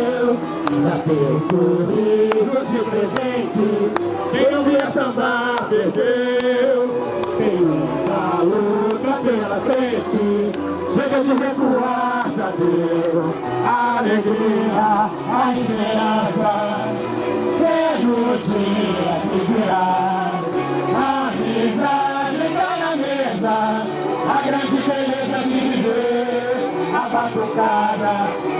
meu tem um sorriso de presente. Quem não via sambar perdeu Tem uma luta pela frente. Chega de recuar, já deu. A Alegria, a esperança. Vejo o dia que virá A mesa. A grande beleza de viver. A batucada